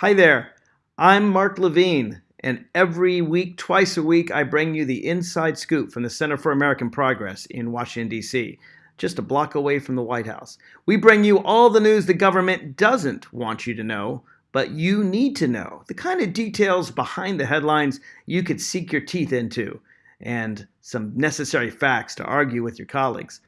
Hi there. I'm Mark Levine, and every week, twice a week, I bring you the inside scoop from the Center for American Progress in Washington, D.C., just a block away from the White House. We bring you all the news the government doesn't want you to know, but you need to know. The kind of details behind the headlines you could seek your teeth into, and some necessary facts to argue with your colleagues.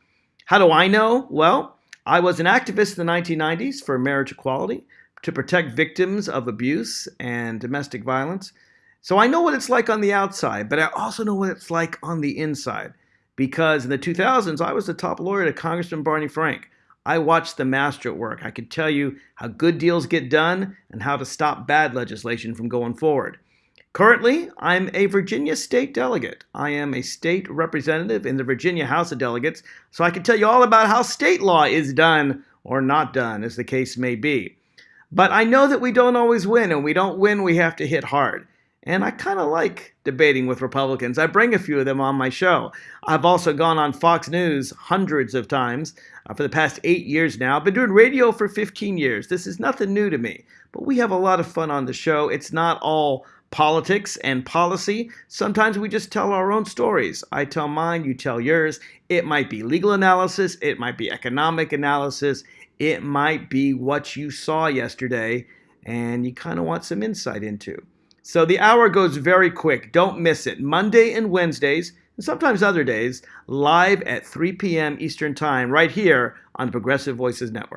How do I know? Well, I was an activist in the 1990s for marriage equality to protect victims of abuse and domestic violence. So I know what it's like on the outside, but I also know what it's like on the inside. Because in the 2000s, I was the top lawyer to Congressman Barney Frank. I watched the master at work. I could tell you how good deals get done and how to stop bad legislation from going forward. Currently, I'm a Virginia state delegate. I am a state representative in the Virginia House of Delegates, so I can tell you all about how state law is done or not done, as the case may be. But I know that we don't always win, and we don't win, we have to hit hard. And I kind of like debating with Republicans. I bring a few of them on my show. I've also gone on Fox News hundreds of times uh, for the past eight years now. I've been doing radio for 15 years. This is nothing new to me, but we have a lot of fun on the show. It's not all politics and policy. Sometimes we just tell our own stories. I tell mine, you tell yours. It might be legal analysis, it might be economic analysis, it might be what you saw yesterday and you kind of want some insight into. So the hour goes very quick. Don't miss it. Monday and Wednesdays, and sometimes other days, live at 3 p.m. Eastern Time, right here on Progressive Voices Network.